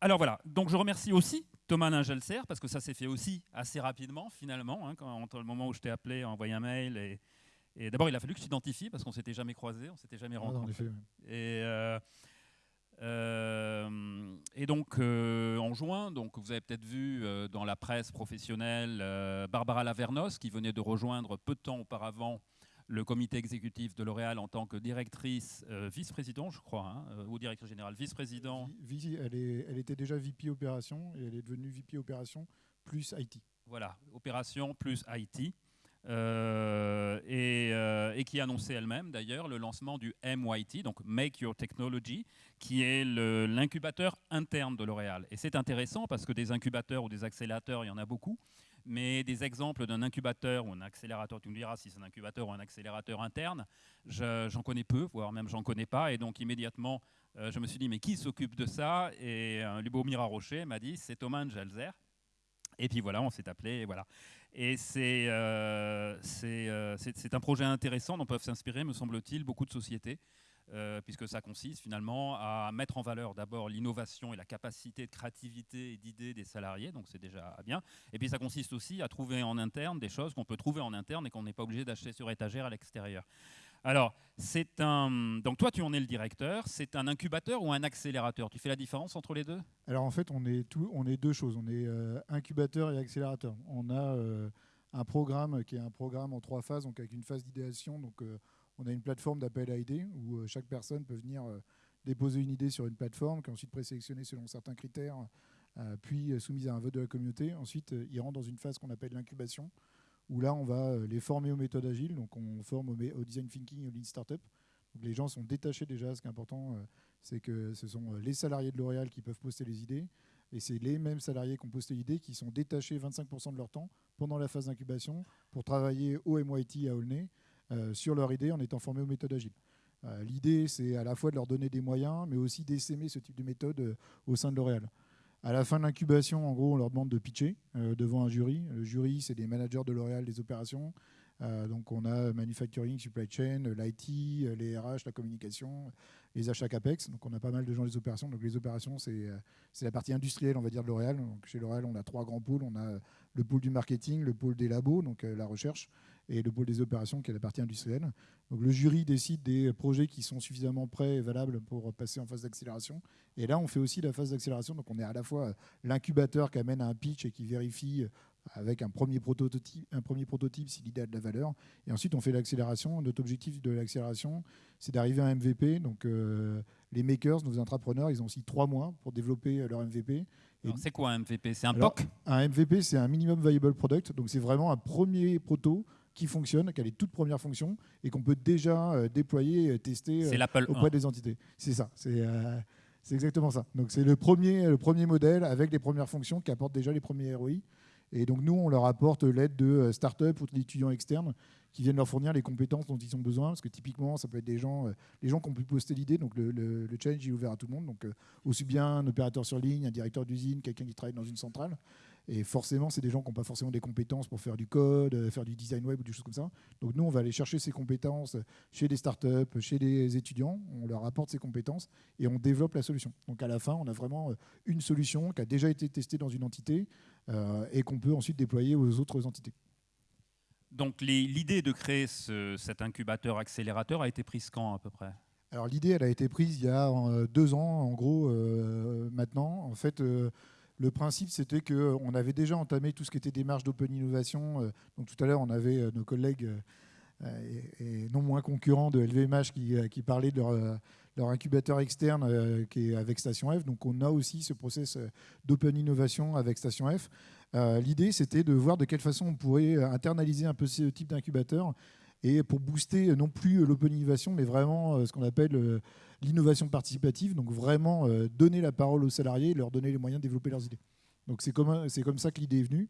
Alors voilà, donc je remercie aussi Thomas Ningelser, parce que ça s'est fait aussi assez rapidement, finalement, hein, quand, entre le moment où je t'ai appelé, envoyé un mail. Et, et d'abord, il a fallu que je t'identifie, parce qu'on s'était jamais croisés, on s'était jamais Ah, rencontrés. Et, euh, euh, et donc, euh, en juin, donc, vous avez peut-être vu dans la presse professionnelle Barbara Lavernos, qui venait de rejoindre peu de temps auparavant le comité exécutif de L'Oréal en tant que directrice, euh, vice-président, je crois, hein, euh, ou directeur général, vice-président. Vi- Vi- elle, était déjà VP opération et elle est devenue VP opération plus IT. Voilà, opération plus IT. euh, et, euh, et qui annonçait elle-même d'ailleurs le lancement du MYT, donc Make Your Technology, qui est l'incubateur interne de L'Oréal. Et c'est intéressant parce que des incubateurs ou des accélérateurs, il y en a beaucoup, mais des exemples d'un incubateur ou un accélérateur, tu me diras si c'est un incubateur ou un accélérateur interne, je- j'en connais peu, voire même j'en connais pas. Et donc immédiatement, euh, je me suis dit, mais qui s'occupe de ça? Et euh, Lubomir Rocher m'a dit, c'est Thomas Angelzer. Et puis voilà, on s'est appelé, et voilà. Et c'est euh, euh, un projet intéressant dont peuvent s'inspirer, me semble-t-il, beaucoup de sociétés, euh, puisque ça consiste finalement à mettre en valeur d'abord l'innovation et la capacité de créativité et d'idées des salariés, donc c'est déjà bien. Et puis ça consiste aussi à trouver en interne des choses qu'on peut trouver en interne et qu'on n'est pas obligé d'acheter sur étagère à l'extérieur. Alors, c'est un. Donc toi, tu en es le directeur. C'est un incubateur ou un accélérateur? Tu fais la différence entre les deux? Alors en fait, on est, tout, on est deux choses. On est euh, incubateur et accélérateur. On a euh, un programme qui est un programme en trois phases, donc avec une phase d'idéation. Donc on a une plateforme d'appel à idées où euh, chaque personne peut venir euh, déposer une idée sur une plateforme, qui est ensuite présélectionnée selon certains critères, euh, puis soumise à un vote de la communauté. Ensuite, ils rentrent dans une phase qu'on appelle l'incubation, où là, on va les former aux méthodes agiles. Donc on forme au, design thinking et au lean startup. Les gens sont détachés déjà. Ce qui est important, c'est que ce sont les salariés de L'Oréal qui peuvent poster les idées. Et c'est les mêmes salariés qui ont posté l'idée qui sont détachés 25% de leur temps pendant la phase d'incubation pour travailler au MIT à Aulnay sur leur idée en étant formés aux méthodes agiles. Euh, L'idée, c'est à la fois de leur donner des moyens, mais aussi d'essaimer ce type de méthode euh, au sein de L'Oréal. À la fin de l'incubation, en gros, on leur demande de pitcher euh, devant un jury. Le jury, c'est des managers de L'Oréal des opérations. Euh, donc on a manufacturing, supply chain, l'IT, euh, les RH, la communication, les achats CAPEX. Donc on a pas mal de gens des opérations. Donc les opérations, c'est euh, la partie industrielle, on va dire, de L'Oréal. Chez L'Oréal, on a trois grands pôles. On a le pôle du marketing, le pôle des labos, donc euh, la recherche, et le pôle des opérations, qui est la partie industrielle. Donc le jury décide des projets qui sont suffisamment prêts et valables pour passer en phase d'accélération. Et là, on fait aussi la phase d'accélération. Donc on est à la fois l'incubateur qui amène un pitch et qui vérifie euh, avec un premier prototype, un premier prototype si l'idée a de la valeur. Et ensuite, on fait l'accélération. Notre objectif de l'accélération, c'est d'arriver à un MVP. Donc, euh, les makers, nos entrepreneurs, ils ont aussi trois mois pour développer euh, leur MVP. C'est quoi un MVP C'est un Alors, POC? un MVP, c'est un minimum viable product. Donc, c'est vraiment un premier proto qui fonctionne, qui a les toutes premières fonctions et qu'on peut déjà euh, déployer tester euh, l'Apple auprès 1. des entités. C'est ça. C'est euh, c'est exactement ça. Donc c'est le premier, le premier modèle avec les premières fonctions qui apportent déjà les premiers ROI. Et donc nous, on leur apporte l'aide de euh, start-up ou d'étudiants externes qui viennent leur fournir les compétences dont ils ont besoin. Parce que typiquement, ça peut être des gens, euh, les gens qui ont pu poster l'idée. Donc le, le- le challenge est ouvert à tout le monde. Donc euh, aussi bien un opérateur sur ligne, un directeur d'usine, quelqu'un qui travaille dans une centrale. Et forcément, c'est des gens qui n'ont pas forcément des compétences pour faire du code, faire du design web ou des choses comme ça. Donc nous, on va aller chercher ces compétences chez des startups, chez des étudiants. On leur apporte ces compétences et on développe la solution. Donc à la fin, on a vraiment une solution qui a déjà été testée dans une entité et qu'on peut ensuite déployer aux autres entités. Donc l'idée de créer ce- cet incubateur accélérateur a été prise quand à peu près? Alors l'idée, elle a été prise il y a euh, deux ans, en gros, euh, maintenant. En fait, euh, le principe, c'était qu'on avait déjà entamé tout ce qui était démarche d'open innovation. Euh, donc tout à l'heure, on avait euh, nos collègues euh, et, et non moins concurrents de LVMH qui, euh, qui parlaient de leur, euh, leur incubateur externe euh, qui est avec Station F. Donc on a aussi ce process euh, d'open innovation avec Station F. Euh, L'idée, c'était de voir de quelle façon on pourrait internaliser un peu ce type d'incubateur et pour booster non plus l'open innovation, mais vraiment ce qu'on appelle l'innovation participative, donc vraiment donner la parole aux salariés et leur donner les moyens de développer leurs idées. Donc c'est comme, comme ça que l'idée est venue.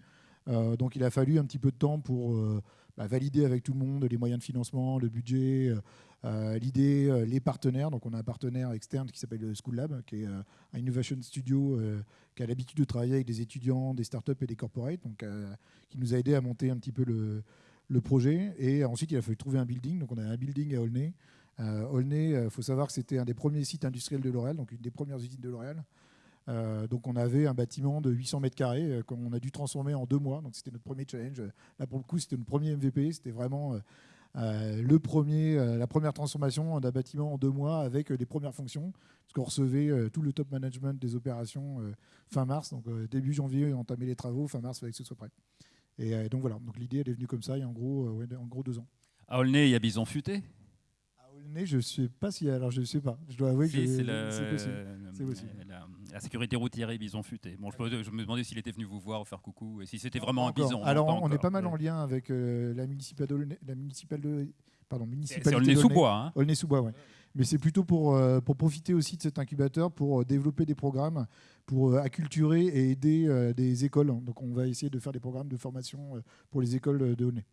Donc il a fallu un petit peu de temps pour bah, valider avec tout le monde les moyens de financement, le budget, euh, euh, l'idée, euh, les partenaires. Donc on a un partenaire externe qui s'appelle School Lab, qui est un innovation studio qui a l'habitude de travailler avec des étudiants, des startups et des corporates, donc qui nous a aidé à monter un petit peu le, projet. Et ensuite, il a fallu trouver un building. Donc, on a un building à Aulnay. Aulnay, il faut savoir que c'était un des premiers sites industriels de L'Oréal, donc une des premières usines de L'Oréal. Donc on avait un bâtiment de 800 mètres carrés qu'on a dû transformer en deux mois. Donc c'était notre premier challenge. Là pour le coup c'était notre premier MVP. C'était vraiment le premier, la première transformation d'un bâtiment en deux mois avec des premières fonctions. Parce qu'on recevait tout le top management des opérations fin mars. Donc début janvier on entamait les travaux. Fin mars il fallait que ce soit prêt. Et donc voilà. Donc l'idée elle est venue comme ça il y a en gros, en gros deux ans. À Aulnay il y a Bison Futé? Je ne sais pas si. Alors, je ne sais pas. Je dois avouer que c'est possible. La, sécurité routière et Bison Futé. Bon, je, me demandais s'il était venu vous voir, faire coucou, et si c'était vraiment un bison. Alors, on est pas mal en lien avec euh, la municipale de. La municipale de pardon, municipalité. C'est Aulnay-sous-Bois. Hein. sous-Bois, oui. Mais c'est plutôt pour, euh, pour profiter aussi de cet incubateur pour euh, développer des programmes, pour acculturer et aider des écoles. Donc, on va essayer de faire des programmes de formation pour les écoles de Aulnay.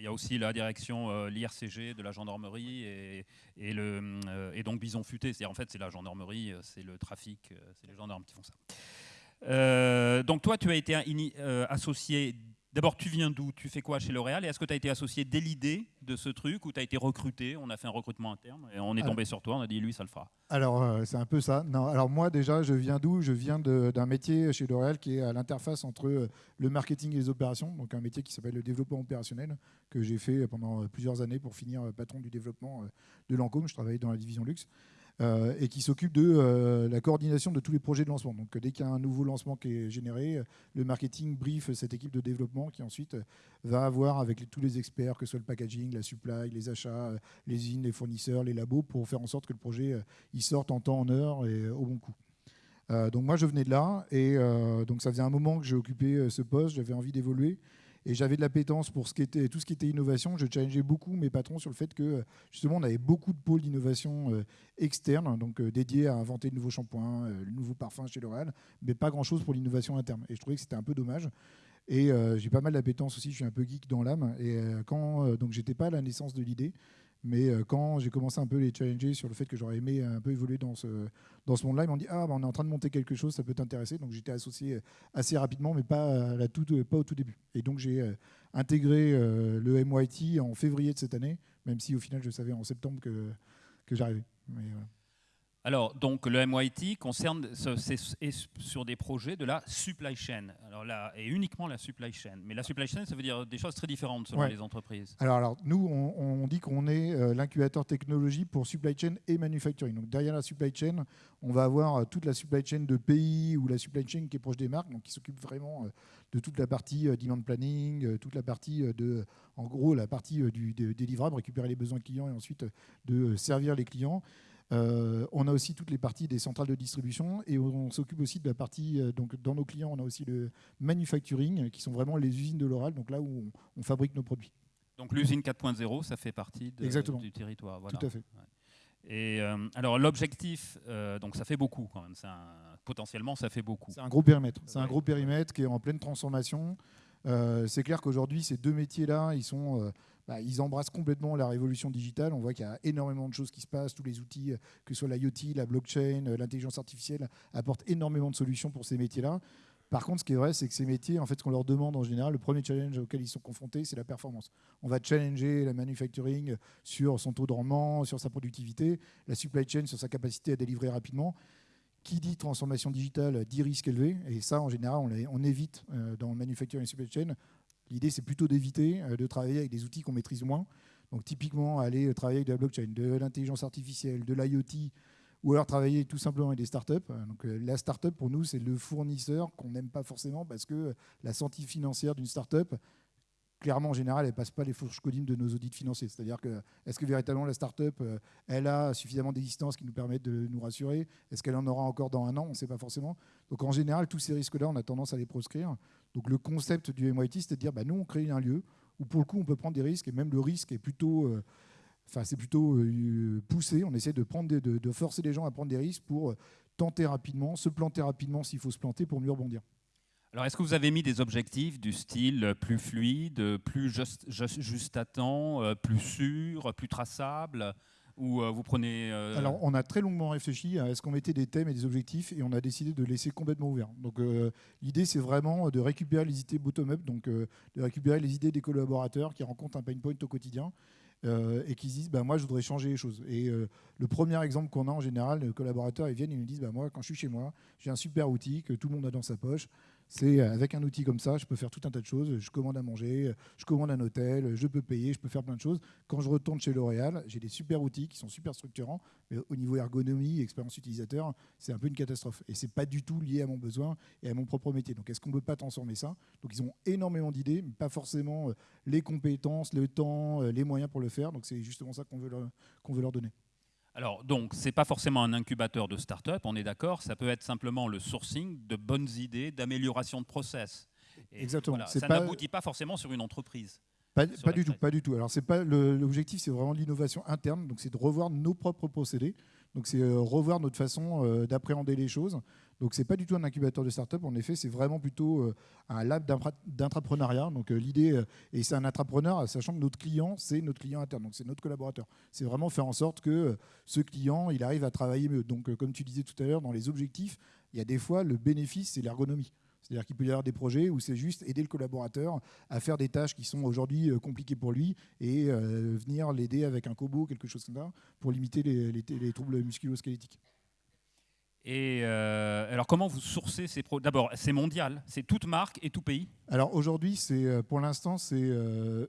Il y a aussi la direction, euh, l'IRCG de la gendarmerie et, et, le, euh, et donc Bison Futé. En fait, c'est la gendarmerie, euh, c'est le trafic, c'est les gendarmes qui font ça. donc toi, tu as été associé D'abord, tu viens d'où? Tu fais quoi chez L'Oréal? Et est-ce que tu as été associé dès l'idée de ce truc ou tu as été recruté? On a fait un recrutement interne et on est tombé sur toi, on a dit lui, ça le fera. Alors, euh, c'est un peu ça. Non, alors moi, déjà, je viens d'où? Je viens d'un métier chez L'Oréal qui est à l'interface entre euh, le marketing et les opérations, donc un métier qui s'appelle le développement opérationnel, que j'ai fait pendant plusieurs années pour finir euh, patron du développement de Lancôme. Je travaillais dans la division luxe. Euh, et qui s'occupe de euh, la coordination de tous les projets de lancement. Donc dès qu'il y a un nouveau lancement qui est généré, le marketing brief cette équipe de développement qui ensuite va avoir avec tous les experts, que ce soit le packaging, la supply, les achats, les usines, les fournisseurs, les labos, pour faire en sorte que le projet euh, il sorte en temps, en heure et au bon coup. donc moi je venais de là et donc ça faisait un moment que j'ai occupé ce poste, j'avais envie d'évoluer et j'avais de l'appétence pour tout ce qui était innovation. Je challengeais beaucoup mes patrons sur le fait que, justement, on avait beaucoup de pôles d'innovation euh, externes, donc euh, dédiés à inventer de nouveaux shampoings, de euh, nouveaux parfums chez L'Oréal, mais pas grand-chose pour l'innovation interne. Et je trouvais que c'était un peu dommage. Et j'ai pas mal d'appétence aussi, je suis un peu geek dans l'âme. Et quand, donc, j'étais pas à la naissance de l'idée. Mais euh, quand j'ai commencé un peu les challenger sur le fait que j'aurais aimé un peu évoluer dans ce, dans ce monde-là, ils m'ont dit Ah, bah, on est en train de monter quelque chose, ça peut t'intéresser. Donc j'étais associé euh, assez rapidement, mais pas, la toute, pas au tout début. Et donc j'ai euh, intégré le MYT en février de cette année, même si au final je savais en septembre que, que j'arrivais. Alors, donc, le MYT concerne sur des projets de la supply chain. Alors là, et uniquement la supply chain. Mais la supply chain, ça veut dire des choses très différentes selon les entreprises. Alors, alors nous, on, dit qu'on est euh, l'incubateur technologie pour supply chain et manufacturing. Donc, derrière la supply chain, on va avoir euh, toute la supply chain de pays ou la supply chain qui est proche des marques, donc qui s'occupe vraiment euh, de toute la partie demand planning, toute la partie de, en gros, la partie du, des livrables, récupérer les besoins clients et ensuite de servir les clients. Euh, on a aussi toutes les parties des centrales de distribution et on, s'occupe aussi de la partie, euh, donc dans nos clients, on a aussi le manufacturing, qui sont vraiment les usines de l'oral, donc là où on, fabrique nos produits. Donc l'usine 4.0, ça fait partie du territoire. Tout à fait. Et euh, alors l'objectif, donc ça fait beaucoup quand même. potentiellement, ça fait beaucoup. C'est un gros périmètre. C'est un gros périmètre qui est en pleine transformation. C'est clair qu'aujourd'hui, ces deux métiers-là, ils sont bah, ils embrassent complètement la révolution digitale. On voit qu'il y a énormément de choses qui se passent. Tous les outils, euh, que ce soit l'IoT, la blockchain, euh, l'intelligence artificielle, apportent énormément de solutions pour ces métiers-là. Par contre, ce qui est vrai, c'est que ces métiers, en fait, ce qu'on leur demande en général, le premier challenge auquel ils sont confrontés, c'est la performance. On va challenger la manufacturing sur son taux de rendement, sur sa productivité, la supply chain sur sa capacité à délivrer rapidement. Qui dit transformation digitale dit risque élevé, et ça, en général, on, évite euh, dans le manufacturing supply chain L'idée, c'est plutôt d'éviter euh, de travailler avec des outils qu'on maîtrise moins. Donc, typiquement, aller euh, travailler avec de la blockchain, de l'intelligence artificielle, de l'IoT, ou alors travailler tout simplement avec des startups. Donc, la startup, pour nous, c'est le fournisseur qu'on n'aime pas forcément parce que la santé financière d'une startup, clairement, en général, elle ne passe pas les fourches codines de nos audits financiers. C'est-à-dire que, est-ce que véritablement la startup, elle a suffisamment d'existence qui nous permettent de nous rassurer? Est-ce qu'elle en aura encore dans un an? On ne sait pas forcément. Donc, en général, tous ces risques-là, on a tendance à les proscrire. Donc le concept du MIT, c'est de dire, bah, nous, on crée un lieu où pour le coup, on peut prendre des risques, et même le risque est plutôt, euh, enfin, plutôt euh, poussé. On essaie de, prendre de, forcer les gens à prendre des risques pour euh, tenter rapidement, se planter rapidement s'il faut se planter pour mieux rebondir. Alors, est-ce que vous avez mis des objectifs du style plus fluide, plus juste, à temps, plus sûr, plus traçable ou vous prenez Alors, on a très longuement réfléchi à est-ce qu'on mettait des thèmes et des objectifs et on a décidé de laisser complètement ouvert. Donc, l'idée, c'est vraiment de récupérer les idées bottom-up, donc de récupérer les idées des collaborateurs qui rencontrent un pain point au quotidien euh, et qui disent bah, Moi, je voudrais changer les choses. Et euh, le premier exemple qu'on a en général, les collaborateurs, ils viennent et nous disent bah, Moi, quand je suis chez moi, j'ai un super outil que tout le monde a dans sa poche. C'est euh, avec un outil comme ça, je peux faire tout un tas de choses. Je commande à manger, je commande un hôtel, je peux payer, je peux faire plein de choses. Quand je retourne chez L'Oréal, j'ai des super outils qui sont super structurants, mais au niveau ergonomie, expérience utilisateur, c'est un peu une catastrophe. Et c'est pas du tout lié à mon besoin et à mon propre métier. Donc est-ce qu'on ne peut pas transformer ça? Donc ils ont énormément d'idées, mais pas forcément euh, les compétences, le temps, euh, les moyens pour le faire. Donc c'est justement ça qu'on veut, qu'on veut leur donner. Alors, donc, ce n'est pas forcément un incubateur de start-up, on est d'accord, ça peut être simplement le sourcing de bonnes idées d'amélioration de process. Exactement. ça n'aboutit pas forcément sur une entreprise. Pas, du tout, pas du tout. Alors, c'est pas l'objectif, c'est vraiment l'innovation interne. Donc, c'est de revoir nos propres procédés. Donc, c'est euh, revoir notre façon euh, d'appréhender les choses. Donc, c'est pas du tout un incubateur de start-up. En effet, c'est vraiment plutôt euh, un lab d'entrepreneuriat. Donc, l'idée, et c'est un entrepreneur, sachant que notre client, c'est notre client interne. Donc, c'est notre collaborateur. C'est vraiment faire en sorte que ce client, il arrive à travailler mieux. Donc, comme tu disais tout à l'heure, dans les objectifs, il y a des fois le bénéfice, c'est l'ergonomie. C'est-à-dire qu'il peut y avoir des projets où c'est juste aider le collaborateur à faire des tâches qui sont aujourd'hui euh, compliquées pour lui et euh, venir l'aider avec un cobo, quelque chose comme ça, pour limiter les, troubles musculo-squelettiques. Et euh, alors, comment vous sourcez ces projets D'abord, c'est mondial, c'est toute marque et tout pays? Alors aujourd'hui, c'est pour l'instant, c'est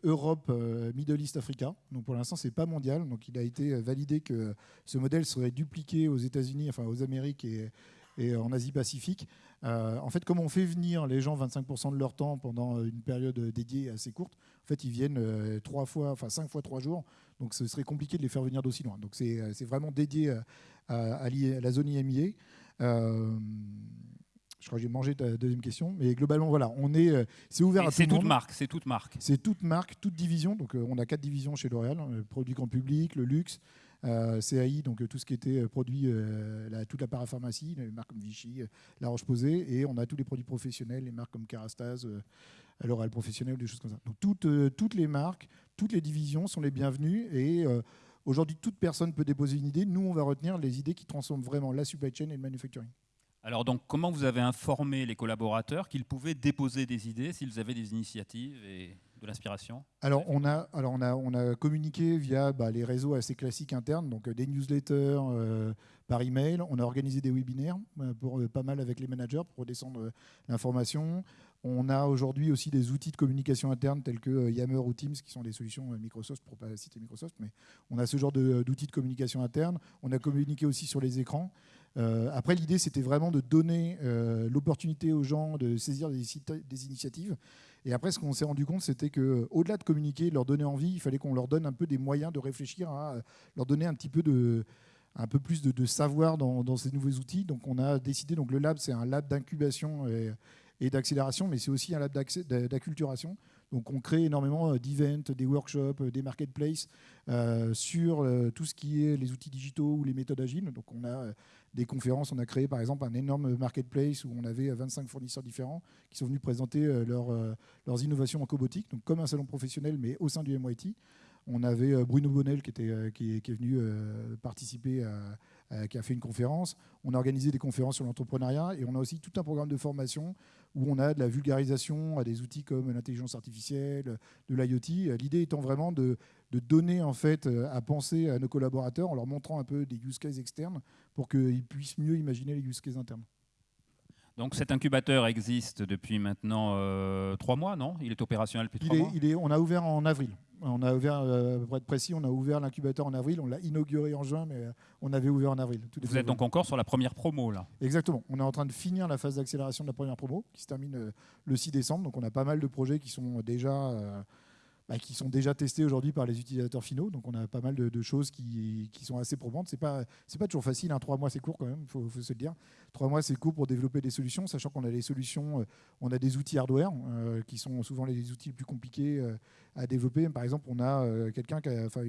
Europe, Middle East, Africa. Donc pour l'instant, c'est pas mondial. Donc il a été validé que ce modèle serait dupliqué aux États-Unis, enfin aux Amériques et, en Asie-Pacifique. Euh, en fait, comme on fait venir les gens 25% de leur temps pendant une période dédiée assez courte, en fait, ils viennent euh, trois fois, enfin cinq fois trois jours. Donc, ce serait compliqué de les faire venir d'aussi loin. Donc, c'est euh, vraiment dédié à, la zone IMIA. je crois que j'ai mangé ta deuxième question, mais globalement, voilà, on est, c'est ouvert à tout le monde. Marque, c'est toute marque. C'est toute marque, toute division. Donc, on a quatre divisions chez L'Oréal hein, produit grand public, le luxe, euh, CAI, donc euh, tout ce qui était euh, produit, toute la parapharmacie, les marques comme Vichy, La Roche-Posay, et on a tous les produits professionnels, les marques comme Carastase, L'Oréal Professionnel, des choses comme ça. Donc toutes, toutes les marques, toutes les divisions sont les bienvenues et Aujourd'hui, toute personne peut déposer une idée. Nous, on va retenir les idées qui transforment vraiment la supply chain et le manufacturing. Alors, donc, comment vous avez informé les collaborateurs qu'ils pouvaient déposer des idées s'ils avaient des initiatives et de l'inspiration? Alors on, a, alors on, a, on a communiqué via bah, les réseaux assez classiques internes, donc euh, des newsletters euh, par email. On a organisé des webinaires euh, pour, pas mal avec les managers pour redescendre l'information. On a aujourd'hui aussi des outils de communication interne tels que Yammer ou Teams, qui sont des solutions Microsoft, pour ne pas citer Microsoft, mais on a ce genre d'outils de, communication interne. On a communiqué aussi sur les écrans. après, l'idée, c'était vraiment de donner l'opportunité aux gens de saisir des, initiatives et après, ce qu'on s'est rendu compte, c'était qu'au-delà de communiquer, leur donner envie, il fallait qu'on leur donne un peu des moyens de réfléchir à leur donner un petit peu de un peu plus de, savoir dans, ces nouveaux outils. Donc on a décidé, donc le lab c'est un lab d'incubation d'accélération, mais c'est aussi un lab d'acculturation. Donc on crée énormément euh, d'events, des workshops, euh, des marketplaces euh, sur tout ce qui est les outils digitaux ou les méthodes agiles. Donc on a des conférences. On a créé par exemple un énorme marketplace où on avait 25 fournisseurs différents qui sont venus présenter euh, leurs innovations en cobotique, donc comme un salon professionnel mais au sein du MIT. On avait Bruno Bonnel qui, était, qui, est, venu participer, qui a fait une conférence. On a organisé des conférences sur l'entrepreneuriat et on a aussi tout un programme de formation où on a de la vulgarisation à des outils comme l'intelligence artificielle, de l'IoT. L'idée étant vraiment de, de donner en fait à penser à nos collaborateurs en leur montrant un peu des use cases externes pour qu'ils puissent mieux imaginer les use cases internes. Donc cet incubateur existe depuis maintenant euh, trois mois, non? Il est opérationnel depuis trois mois? il est, On a ouvert en avril. On a ouvert, euh, pour être précis, on a ouvert l'incubateur en avril. On l'a inauguré en juin, mais euh, on avait ouvert en avril. Vous êtes donc encore sur la première promo là Exactement. On est en train de finir la phase d'accélération de la première promo qui se termine le 6 décembre. Donc on a pas mal de projets qui sont déjà bah, qui sont déjà testés aujourd'hui par les utilisateurs finaux. Donc on a pas mal de, choses qui, sont assez probantes. C'est pas pas toujours facile. Hein. Trois mois c'est court quand même. Il faut, se le dire. Trois mois c'est court pour développer des solutions, sachant qu'on a des solutions, euh, on a des outils hardware euh, qui sont souvent les outils les plus compliqués euh, à développer. Par exemple, on a quelqu'un enfin,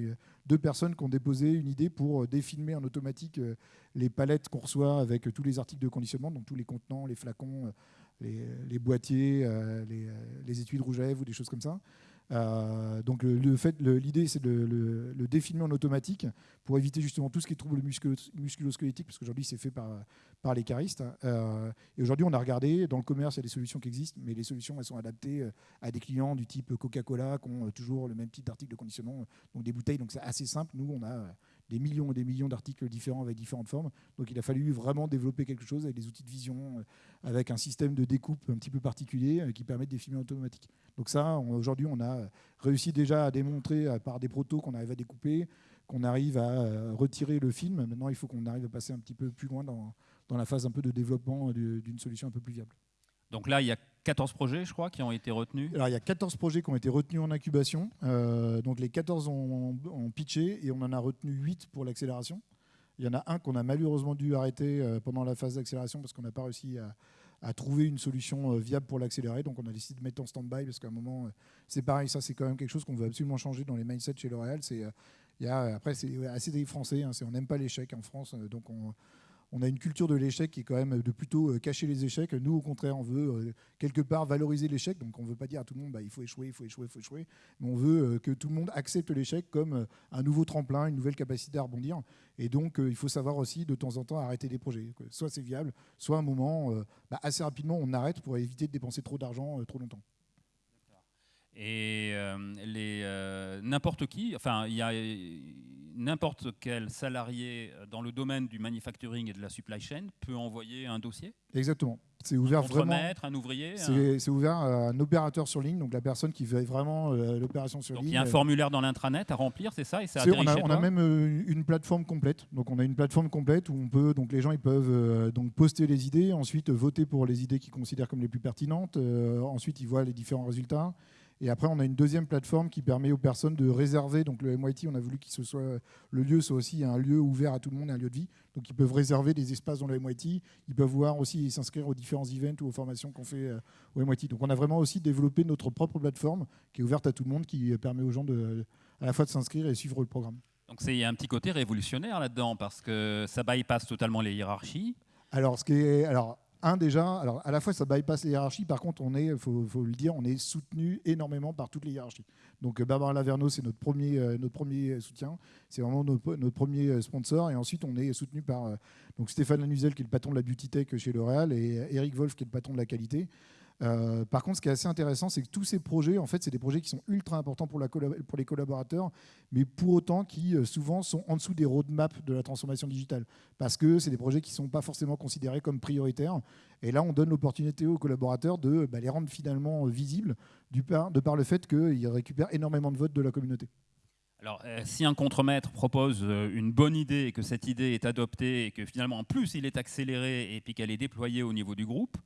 deux personnes qui ont déposé une idée pour défilmer en automatique les palettes qu'on reçoit avec tous les articles de conditionnement, donc tous les contenants, les flacons, les, boîtiers, les, les étuis de rouge à lèvres ou des choses comme ça. Donc le, fait, l'idée c'est de le, le, en automatique pour éviter justement tout ce qui est trouble musculo-squelettique, parce qu'aujourd'hui c'est fait par, par les caristes. et aujourd'hui on a regardé, dans le commerce il y a des solutions qui existent, mais les solutions elles sont adaptées à des clients du type Coca-Cola qui ont toujours le même type d'article de conditionnement, donc des bouteilles, donc c'est assez simple. Nous on a des millions et des millions d'articles différents avec différentes formes. Donc il a fallu vraiment développer quelque chose avec des outils de vision, euh, avec un système de découpe un petit peu particulier euh, qui permet de définir automatiques. Donc ça, aujourd'hui, on a réussi déjà à démontrer euh, par des protos qu'on arrive à découper, qu'on arrive à retirer le film. Maintenant, il faut qu'on arrive à passer un petit peu plus loin dans, dans la phase un peu de développement d'une solution un peu plus viable. Donc là, il y a 14 projets, je crois, qui ont été retenus. Alors, il y a 14 projets qui ont été retenus en incubation. Euh, donc, les 14 ont, pitché et on en a retenu 8 pour l'accélération. Il y en a un qu'on a malheureusement dû arrêter euh, pendant la phase d'accélération parce qu'on n'a pas réussi à, trouver une solution euh, viable pour l'accélérer. Donc, on a décidé de mettre en stand-by parce qu'à un moment, c'est pareil, ça, c'est quand même quelque chose qu'on veut absolument changer dans les mindsets chez L'Oréal. C'est, après, c'est assez des Français, hein, on n'aime pas l'échec en France. Donc, on on a une culture de l'échec qui est quand même de plutôt euh, cacher les échecs. Nous, au contraire, on veut euh, quelque part valoriser l'échec. Donc, on ne veut pas dire à tout le monde, bah, il faut échouer, il faut échouer, il faut échouer. Mais on veut euh, que tout le monde accepte l'échec comme un nouveau tremplin, une nouvelle capacité à rebondir. Et donc, il faut savoir aussi de temps en temps arrêter des projets. Soit c'est viable, soit à un moment, bah, assez rapidement, on arrête pour éviter de dépenser trop d'argent trop longtemps. Et n'importe qui, enfin, il y a n'importe quel salarié euh, dans le domaine du manufacturing et de la supply chain peut envoyer un dossier Exactement. C'est ouvert un vraiment. un ouvrier C'est ouvert à un opérateur sur ligne, donc la personne qui veut vraiment euh, l'opération sur ligne. Il y a un formulaire dans l'intranet à remplir, c'est ça et on, a, on a, même euh, une plateforme complète. Donc on a une plateforme complète où on peut, donc les gens ils peuvent donc poster les idées, ensuite voter pour les idées qu'ils considèrent comme les plus pertinentes. ensuite ils voient les différents résultats. Et après, on a une deuxième plateforme qui permet aux personnes de réserver. Donc le MIT, on a voulu que ce soit le lieu soit aussi un lieu ouvert à tout le monde, un lieu de vie. Donc ils peuvent réserver des espaces dans le MIT. Ils peuvent voir aussi s'inscrire aux différents events ou aux formations qu'on fait euh, au MIT. Donc on a vraiment aussi développé notre propre plateforme qui est ouverte à tout le monde, qui permet aux gens de, à la fois de s'inscrire et suivre le programme. Donc il y a un petit côté révolutionnaire là-dedans parce que ça bypasse totalement les hiérarchies. Alors, ce qui est, alors un déjà, alors à la fois ça bypass les hiérarchies, par contre on est, faut, le dire, on est soutenu énormément par toutes les hiérarchies. Donc euh, Barbara Laverno c'est notre premier, euh, notre premier soutien, c'est vraiment notre, premier euh, sponsor, et ensuite on est soutenu par donc Stéphane Lanuzel qui est le patron de la Beauty Tech chez L'Oréal et Eric Wolf qui est le patron de la qualité. Euh, par contre, ce qui est assez intéressant, c'est que tous ces projets, en fait, c'est des projets qui sont ultra importants pour, les collaborateurs, mais pour autant qui euh, souvent sont en dessous des roadmaps de la transformation digitale, parce que c'est des projets qui ne sont pas forcément considérés comme prioritaires. Et là, on donne l'opportunité aux collaborateurs de bah, les rendre finalement visibles, du par, de par le fait qu'ils récupèrent énormément de votes de la communauté. Alors, euh, si un contremaître propose une bonne idée et que cette idée est adoptée et que finalement, en plus, il est accéléré et puis qu'elle est déployée au niveau du groupe,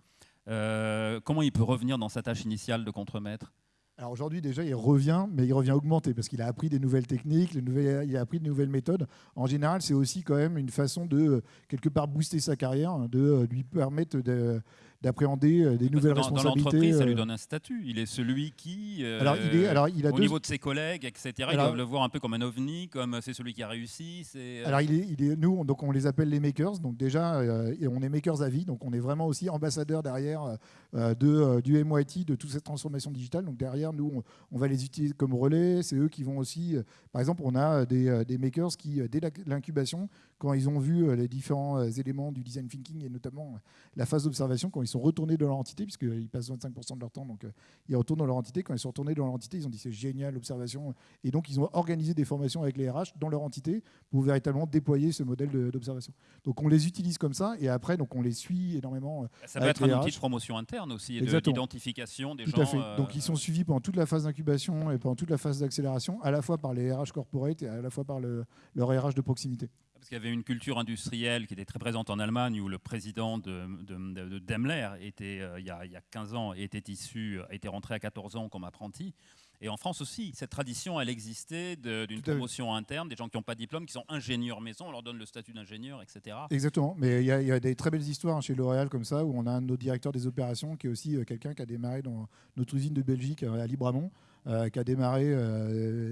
euh, comment il peut revenir dans sa tâche initiale de contremaître? Alors aujourd'hui déjà il revient, mais il revient augmenté parce qu'il a appris des nouvelles techniques, il a appris de nouvelles méthodes. En général c'est aussi quand même une façon de quelque part booster sa carrière, de lui permettre de, d'appréhender euh, des nouvelles responsabilités. Dans l'entreprise, ça lui euh. donne un statut. Il est celui qui, euh, alors, il est, alors, il a au niveau de ses collègues, etc., alors, ils doivent le voir un peu comme un ovni, comme c'est celui qui a réussi. Alors, il est, il est, nous, donc on les appelle les makers. Donc déjà, on est makers à vie. Donc on est vraiment aussi ambassadeurs derrière de, du MYT, de toute cette transformation digitale. Donc derrière, nous, on, va les utiliser comme relais. C'est eux qui vont aussi, par exemple, on a des, des makers qui, dès l'incubation, quand ils ont vu les différents éléments du design thinking et notamment la phase d'observation, quand ils sont retournés dans leur entité, puisqu'ils passent 25% de leur temps, donc euh, ils retournent dans leur entité. Quand ils sont retournés dans leur entité, ils ont dit c'est génial l'observation. Et donc ils ont organisé des formations avec les RH dans leur entité pour véritablement déployer ce modèle d'observation. Donc on les utilise comme ça, et après donc on les suit énormément. Euh, ça peut être un outil de promotion interne aussi, d'identification des Tout gens. À fait. Donc ils sont euh, suivis pendant toute la phase d'incubation et pendant toute la phase d'accélération, à la fois par les RH corporate et à la fois par le, leur RH de proximité. Parce qu'il y avait une culture industrielle qui était très présente en Allemagne, où le président de, Daimler était, euh, il, y a, il, y a, 15 ans, était issu, était rentré à 14 ans comme apprenti. Et en France aussi, cette tradition, elle existait d'une promotion interne, des gens qui n'ont pas de diplôme, qui sont ingénieurs maison, on leur donne le statut d'ingénieur, etc. Exactement, mais il y, a, des très belles histoires chez L'Oréal comme ça, où on a un de nos directeurs des opérations qui est aussi euh, quelqu'un qui a démarré dans notre usine de Belgique euh, à Libramont. Euh, qui a démarré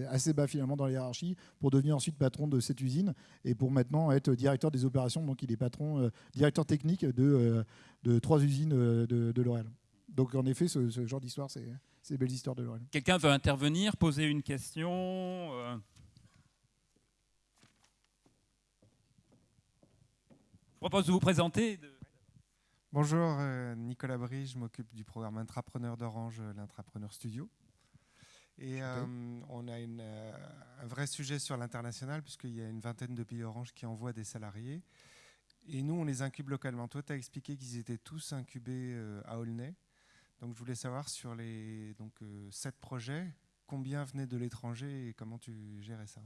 assez bas finalement dans la hiérarchie pour devenir ensuite patron de cette usine et pour maintenant être directeur des opérations. Donc il est patron, directeur technique de, de trois usines de, de L'Oréal. Donc en effet, ce, ce genre d'histoire, c'est ces belles histoires de L'Oréal. Quelqu'un veut intervenir, poser une question euh Je propose de vous présenter. De... Bonjour, euh, Nicolas Brie, je m'occupe du programme Intrapreneur d'Orange, euh, l'Intrapreneur Studio. Et euh, on a une, euh, un vrai sujet sur l'international, puisqu'il y a une vingtaine de pays Orange qui envoient des salariés. Et nous, on les incube localement. Toi, tu as expliqué qu'ils étaient tous incubés euh, à Aulnay. Donc, je voulais savoir sur les donc, euh, sept projets, combien venaient de l'étranger et comment tu gérais ça?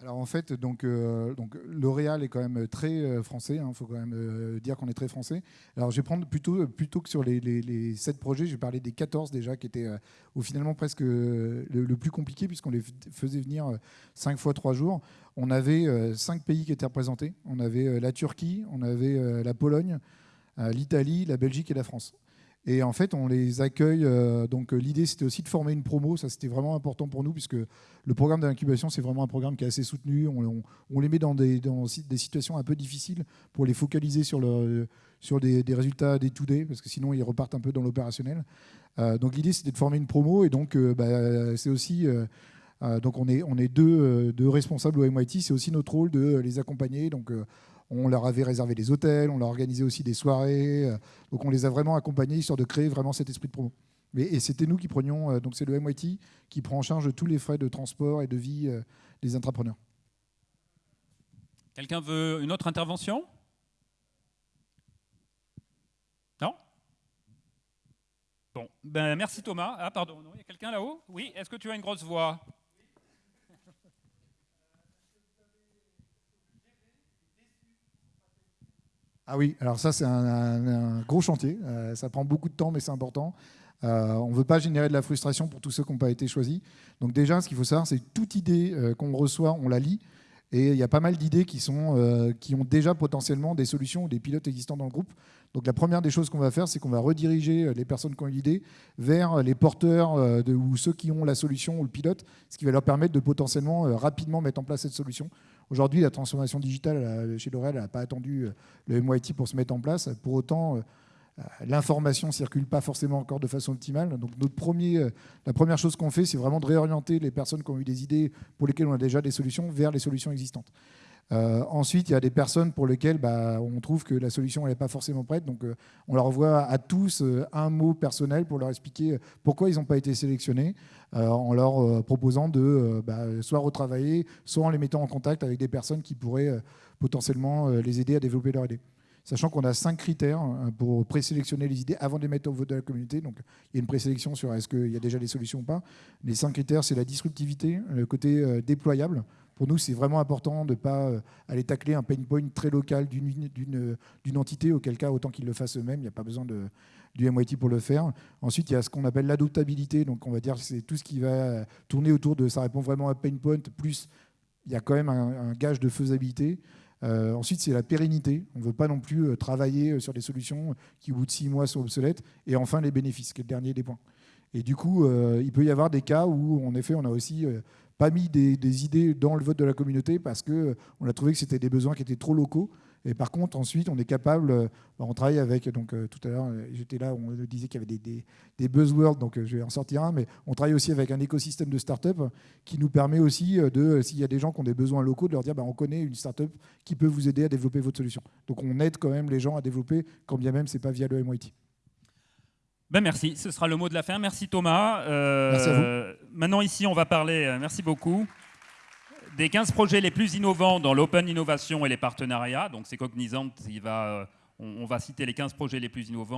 Alors en fait, donc, euh, donc L'Oréal est quand même très euh, français. Il faut quand même euh, dire qu'on est très français. Alors je vais prendre plutôt, plutôt que sur les, les, les 7 projets, je vais parler des 14 déjà qui étaient au finalement presque le, le plus compliqué puisqu'on les faisait venir 5 fois 3 jours. On avait 5 pays qui étaient représentés. On avait la Turquie, on avait la Pologne, l'Italie, la Belgique et la France. Et en fait, on les accueille. euh, donc, euh, l'idée, c'était aussi de former une promo. Ça, c'était vraiment important pour nous, puisque le programme d'incubation, c'est vraiment un programme qui est assez soutenu. On, les met dans des, situations un peu difficiles pour les focaliser sur, sur des, résultats des to-day, parce que sinon, ils repartent un peu dans l'opérationnel. Euh, donc, l'idée, c'était de former une promo. Et donc, bah, c'est aussi. donc, on est, on est deux, deux responsables au MIT. C'est aussi notre rôle de les accompagner. Donc, on leur avait réservé des hôtels, on leur organisait aussi des soirées. euh, donc, on les a vraiment accompagnés, histoire de créer vraiment cet esprit de promo. Et c'était nous qui prenions, euh, donc c'est le MIT qui prend en charge tous les frais de transport et de vie euh, des entrepreneurs. Quelqu'un veut une autre intervention? Non? Bon, ben merci Thomas. Ah pardon, il y a quelqu'un là-haut? Oui, est-ce que tu as une grosse voix? Ah oui, alors ça c'est un, gros chantier. Euh, ça prend beaucoup de temps, mais c'est important. Euh, on ne veut pas générer de la frustration pour tous ceux qui n'ont pas été choisis. Donc déjà, ce qu'il faut savoir, c'est toute idée euh, qu'on reçoit, on la lit. Et il y a pas mal d'idées qui, euh, qui ont déjà potentiellement des solutions ou des pilotes existants dans le groupe. Donc la première des choses qu'on va faire, c'est qu'on va rediriger euh, les personnes qui ont l'idée vers les porteurs euh, ou ceux qui ont la solution ou le pilote, ce qui va leur permettre de potentiellement euh, rapidement mettre en place cette solution. Aujourd'hui, la transformation digitale euh, chez L'Oréal n'a pas attendu euh, le MIT pour se mettre en place. Pour autant, euh, euh, l'information ne circule pas forcément encore de façon optimale. Donc notre premier, euh, la première chose qu'on fait, c'est vraiment de réorienter les personnes qui ont eu des idées pour lesquelles on a déjà des solutions vers les solutions existantes. Euh, ensuite, il y a des personnes pour lesquelles bah, on trouve que la solution n'est pas forcément prête. Donc, euh, on leur envoie à tous euh, un mot personnel pour leur expliquer pourquoi ils n'ont pas été sélectionnés, euh, en leur euh, proposant de euh, bah, soit retravailler, soit en les mettant en contact avec des personnes qui pourraient euh, potentiellement euh, les aider à développer leur idée. Sachant qu'on a cinq critères hein, pour présélectionner les idées avant de les mettre au vote de la communauté. Donc, il y a une présélection sur est-ce qu'il y a déjà des solutions ou pas. Les cinq critères, c'est la disruptivité, le côté euh, déployable. Pour nous, c'est vraiment important de ne pas euh, aller tacler un pain point très local d'une- entité, auquel cas, autant qu'ils le fassent eux-mêmes. Il n'y a pas besoin de, du MIT pour le faire. Ensuite, il y a ce qu'on appelle l'adoptabilité. Donc, on va dire que c'est tout ce qui va tourner autour de ça répond vraiment à un pain point, plus il y a quand même un gage de faisabilité. Euh, ensuite, c'est la pérennité. On ne veut pas non plus euh, travailler euh, sur des solutions qui, au bout de six mois, sont obsolètes. Et enfin, les bénéfices, qui est le dernier des points. Et du coup, il peut y avoir des cas où, en effet, on a aussi pas mis des, des idées dans le vote de la communauté parce qu'on a trouvé que c'était des besoins qui étaient trop locaux. Et par contre, ensuite, on est capable, euh, bah, on travaille avec, donc euh, tout à l'heure, euh, j'étais là, on disait qu'il y avait des, des, des buzzwords, donc je vais en sortir un, mais on travaille aussi avec un écosystème de start-up qui nous permet aussi de, s'il y a des gens qui ont des besoins locaux, de leur dire, bah, on connaît une start-up qui peut vous aider à développer votre solution. Donc on aide quand même les gens à développer, quand bien même c'est pas via le MIT. Ben merci, ce sera le mot de la fin. Merci Thomas. Euh, Merci à Maintenant ici, on va parler, merci beaucoup, des 15 projets les plus innovants dans l'open innovation et les partenariats. Donc c'est Cognizant euh, on, on va citer les 15 projets les plus innovants.